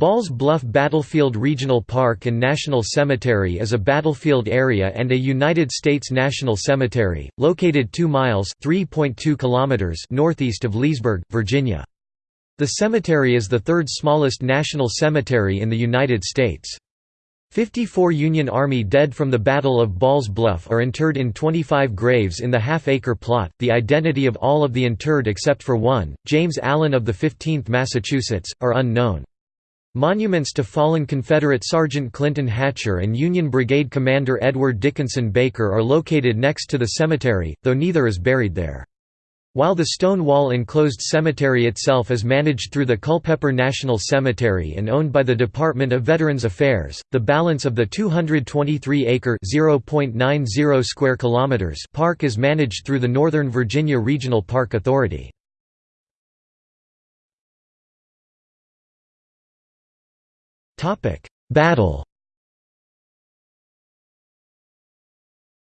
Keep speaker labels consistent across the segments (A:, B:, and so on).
A: Balls Bluff Battlefield Regional Park and National Cemetery is a battlefield area and a United States National Cemetery, located 2 miles kilometers northeast of Leesburg, Virginia. The cemetery is the third smallest national cemetery in the United States. 54 Union Army dead from the Battle of Balls Bluff are interred in 25 graves in the half-acre plot. The identity of all of the interred except for one, James Allen of the 15th Massachusetts, are unknown. Monuments to fallen Confederate Sergeant Clinton Hatcher and Union Brigade Commander Edward Dickinson Baker are located next to the cemetery, though neither is buried there. While the stone wall enclosed cemetery itself is managed through the Culpeper National Cemetery and owned by the Department of Veterans Affairs, the balance of the 223-acre (0.90 square kilometers) park is managed through the Northern Virginia Regional Park Authority. Battle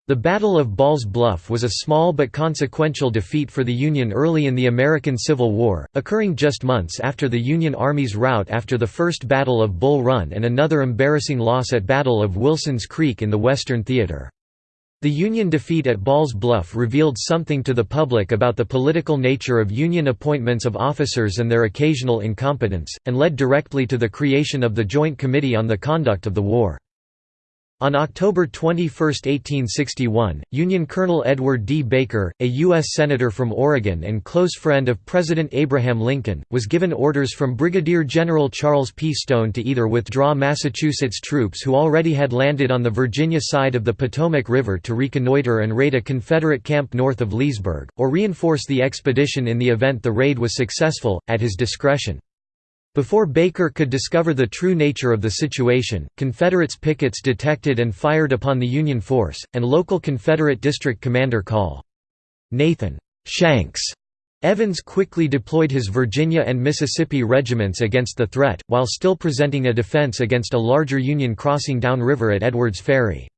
A: The Battle of Balls Bluff was a small but consequential defeat for the Union early in the American Civil War, occurring just months after the Union Army's rout after the First Battle of Bull Run and another embarrassing loss at Battle of Wilson's Creek in the Western Theater. The Union defeat at Balls Bluff revealed something to the public about the political nature of Union appointments of officers and their occasional incompetence, and led directly to the creation of the Joint Committee on the Conduct of the War. On October 21, 1861, Union Colonel Edward D. Baker, a U.S. Senator from Oregon and close friend of President Abraham Lincoln, was given orders from Brigadier General Charles P. Stone to either withdraw Massachusetts troops who already had landed on the Virginia side of the Potomac River to reconnoiter and raid a Confederate camp north of Leesburg, or reinforce the expedition in the event the raid was successful, at his discretion. Before Baker could discover the true nature of the situation, Confederates pickets detected and fired upon the Union force, and local Confederate district commander Col. Nathan Shanks Evans quickly deployed his Virginia and Mississippi regiments against the threat, while still presenting a defense against a larger Union crossing downriver at Edwards Ferry.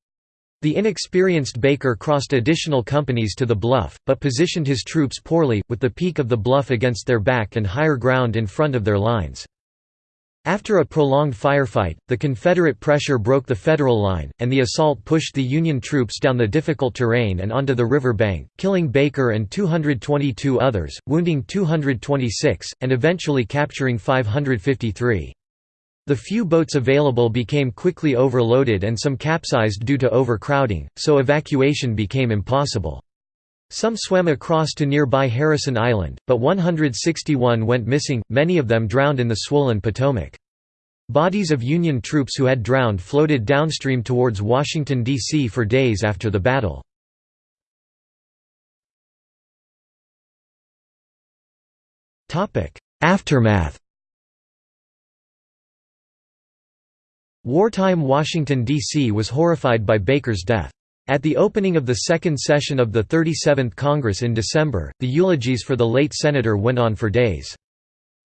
A: The inexperienced Baker crossed additional companies to the bluff, but positioned his troops poorly, with the peak of the bluff against their back and higher ground in front of their lines. After a prolonged firefight, the Confederate pressure broke the Federal line, and the assault pushed the Union troops down the difficult terrain and onto the river bank, killing Baker and 222 others, wounding 226, and eventually capturing 553. The few boats available became quickly overloaded and some capsized due to overcrowding, so evacuation became impossible. Some swam across to nearby Harrison Island, but 161 went missing, many of them drowned in the swollen Potomac. Bodies of Union troops who had drowned floated downstream towards Washington, D.C. for days after the battle. Aftermath Wartime Washington, D.C. was horrified by Baker's death. At the opening of the second session of the 37th Congress in December, the eulogies for the late senator went on for days.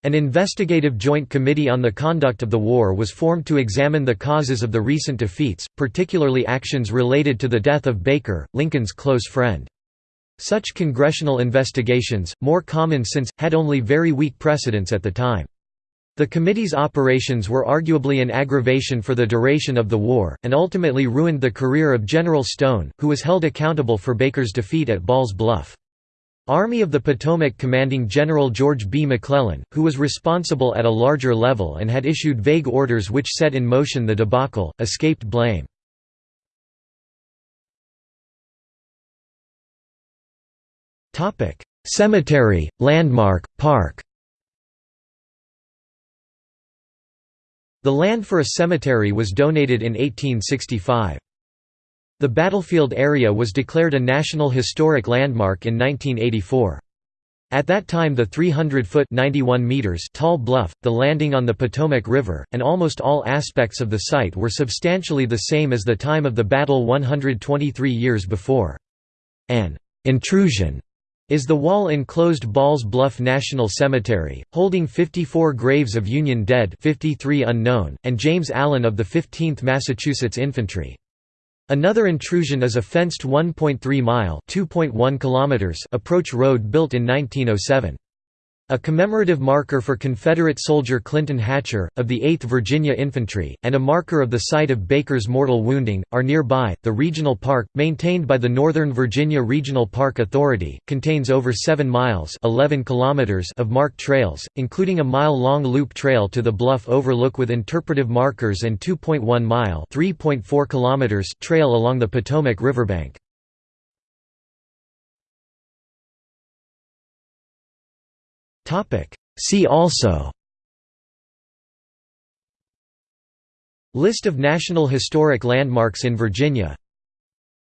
A: An investigative joint committee on the conduct of the war was formed to examine the causes of the recent defeats, particularly actions related to the death of Baker, Lincoln's close friend. Such congressional investigations, more common since, had only very weak precedents at the time. The committee's operations were arguably an aggravation for the duration of the war, and ultimately ruined the career of General Stone, who was held accountable for Baker's defeat at Balls Bluff. Army of the Potomac commanding General George B. McClellan, who was responsible at a larger level and had issued vague orders which set in motion the debacle, escaped blame. Cemetery, landmark, park The land for a cemetery was donated in 1865. The battlefield area was declared a National Historic Landmark in 1984. At that time the 300-foot tall bluff, the landing on the Potomac River, and almost all aspects of the site were substantially the same as the time of the battle 123 years before. An intrusion is the wall-enclosed Balls Bluff National Cemetery, holding 54 graves of Union dead 53 unknown, and James Allen of the 15th Massachusetts Infantry. Another intrusion is a fenced 1.3-mile approach road built in 1907. A commemorative marker for Confederate soldier Clinton Hatcher, of the 8th Virginia Infantry, and a marker of the site of Baker's mortal wounding, are nearby. The regional park, maintained by the Northern Virginia Regional Park Authority, contains over 7 miles 11 kilometers of marked trails, including a mile-long loop trail to the bluff overlook with interpretive markers and 2.1-mile (3.4 kilometers) trail along the Potomac riverbank. See also. List of National Historic Landmarks in Virginia.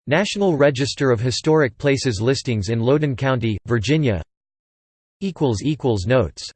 A: National Register of Historic Places listings in Loudoun County, Virginia. Notes